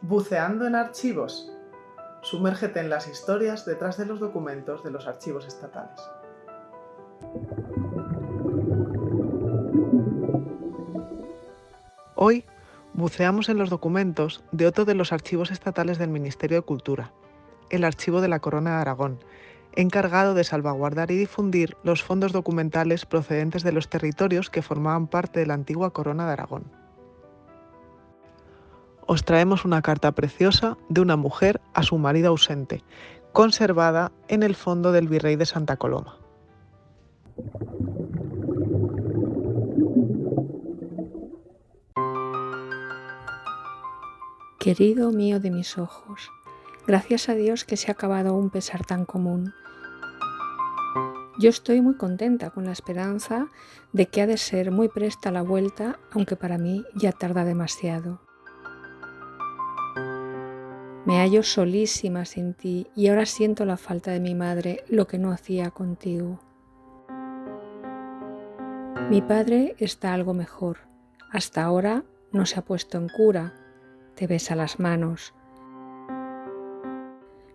Buceando en archivos. Sumérgete en las historias detrás de los documentos de los archivos estatales. Hoy buceamos en los documentos de otro de los archivos estatales del Ministerio de Cultura, el Archivo de la Corona de Aragón, encargado de salvaguardar y difundir los fondos documentales procedentes de los territorios que formaban parte de la antigua Corona de Aragón. Os traemos una carta preciosa de una mujer a su marido ausente, conservada en el fondo del Virrey de Santa Coloma. Querido mío de mis ojos, gracias a Dios que se ha acabado un pesar tan común. Yo estoy muy contenta con la esperanza de que ha de ser muy presta la vuelta, aunque para mí ya tarda demasiado. Me hallo solísima sin ti y ahora siento la falta de mi madre, lo que no hacía contigo. Mi padre está algo mejor. Hasta ahora no se ha puesto en cura, te besa las manos.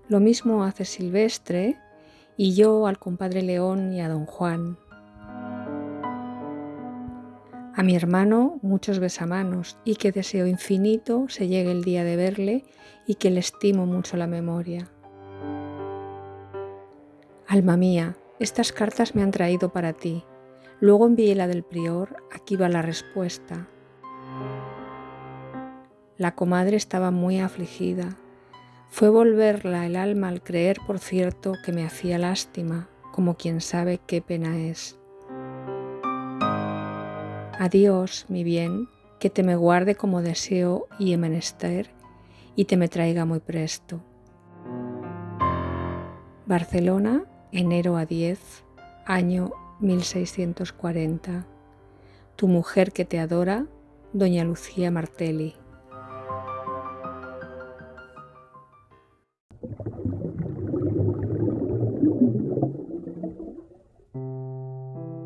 Lo mismo hace Silvestre y yo al compadre León y a don Juan. A mi hermano muchos besamanos y que deseo infinito se llegue el día de verle y que le estimo mucho la memoria. Alma mía, estas cartas me han traído para ti. Luego envié la del prior, aquí va la respuesta. La comadre estaba muy afligida. Fue volverla el alma al creer, por cierto, que me hacía lástima, como quien sabe qué pena es. Adiós, mi bien, que te me guarde como deseo y he menester, y te me traiga muy presto. Barcelona, enero a 10, año 1640. Tu mujer que te adora, doña Lucía Martelli.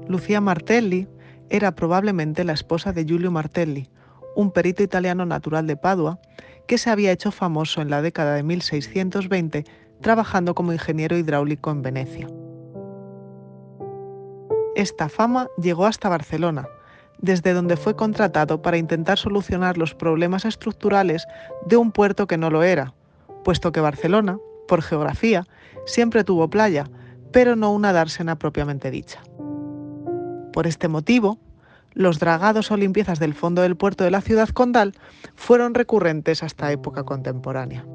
Lucía Martelli era probablemente la esposa de Giulio Martelli, un perito italiano natural de Padua que se había hecho famoso en la década de 1620 trabajando como ingeniero hidráulico en Venecia. Esta fama llegó hasta Barcelona, desde donde fue contratado para intentar solucionar los problemas estructurales de un puerto que no lo era, puesto que Barcelona, por geografía, siempre tuvo playa, pero no una dársena propiamente dicha. Por este motivo, los dragados o limpiezas del fondo del puerto de la ciudad condal fueron recurrentes hasta época contemporánea.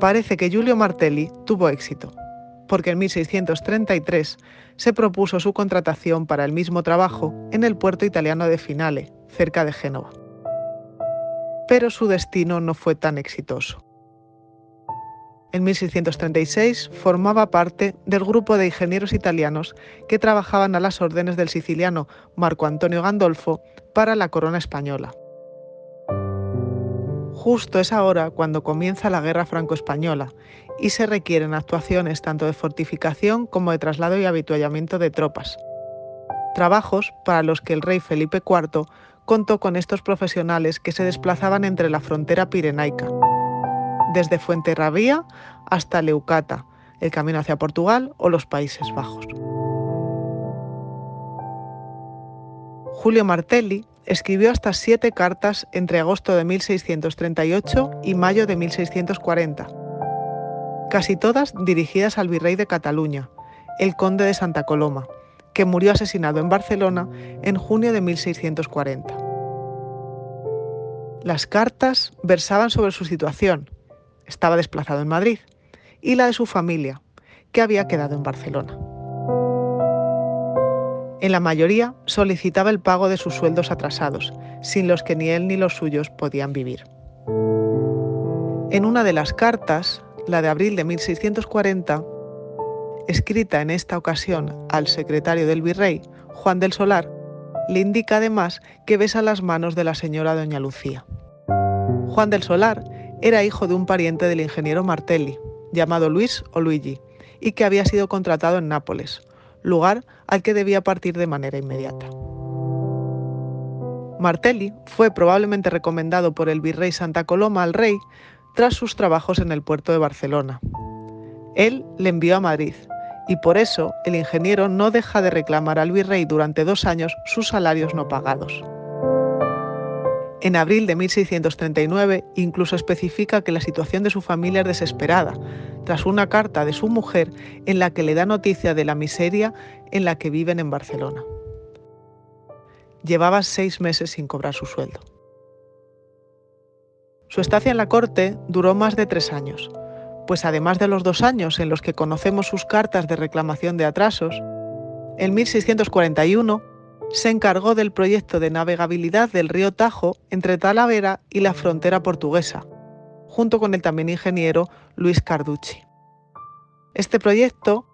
Parece que Giulio Martelli tuvo éxito, porque en 1633 se propuso su contratación para el mismo trabajo en el puerto italiano de Finale, cerca de Génova. Pero su destino no fue tan exitoso en 1636 formaba parte del grupo de ingenieros italianos que trabajaban a las órdenes del siciliano Marco Antonio Gandolfo para la corona española. Justo es ahora cuando comienza la guerra franco-española y se requieren actuaciones tanto de fortificación como de traslado y habituallamiento de tropas. Trabajos para los que el rey Felipe IV contó con estos profesionales que se desplazaban entre la frontera pirenaica desde Fuenterrabía hasta Leucata, el camino hacia Portugal o los Países Bajos. Julio Martelli escribió hasta siete cartas entre agosto de 1638 y mayo de 1640, casi todas dirigidas al virrey de Cataluña, el conde de Santa Coloma, que murió asesinado en Barcelona en junio de 1640. Las cartas versaban sobre su situación, estaba desplazado en Madrid, y la de su familia, que había quedado en Barcelona. En la mayoría solicitaba el pago de sus sueldos atrasados, sin los que ni él ni los suyos podían vivir. En una de las cartas, la de abril de 1640, escrita en esta ocasión al secretario del virrey, Juan del Solar, le indica además que besa las manos de la señora doña Lucía. Juan del Solar era hijo de un pariente del ingeniero Martelli, llamado Luis o Luigi, y que había sido contratado en Nápoles, lugar al que debía partir de manera inmediata. Martelli fue probablemente recomendado por el virrey Santa Coloma al rey tras sus trabajos en el puerto de Barcelona. Él le envió a Madrid y por eso el ingeniero no deja de reclamar al virrey durante dos años sus salarios no pagados. En abril de 1639 incluso especifica que la situación de su familia es desesperada, tras una carta de su mujer en la que le da noticia de la miseria en la que viven en Barcelona. Llevaba seis meses sin cobrar su sueldo. Su estancia en la corte duró más de tres años, pues además de los dos años en los que conocemos sus cartas de reclamación de atrasos, en 1641 se encargó del proyecto de navegabilidad del río Tajo entre Talavera y la frontera portuguesa, junto con el también ingeniero Luis Carducci. Este proyecto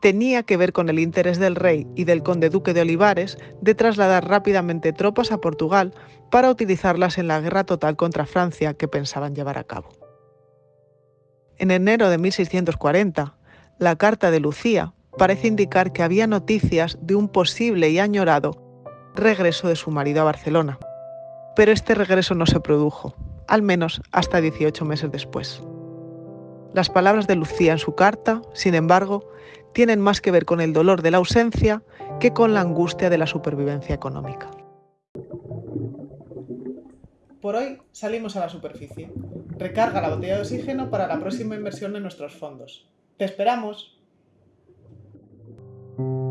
tenía que ver con el interés del rey y del conde duque de Olivares de trasladar rápidamente tropas a Portugal para utilizarlas en la guerra total contra Francia que pensaban llevar a cabo. En enero de 1640, la Carta de Lucía parece indicar que había noticias de un posible y añorado regreso de su marido a Barcelona. Pero este regreso no se produjo, al menos hasta 18 meses después. Las palabras de Lucía en su carta, sin embargo, tienen más que ver con el dolor de la ausencia que con la angustia de la supervivencia económica. Por hoy salimos a la superficie. Recarga la botella de oxígeno para la próxima inversión en nuestros fondos. ¡Te esperamos! thank you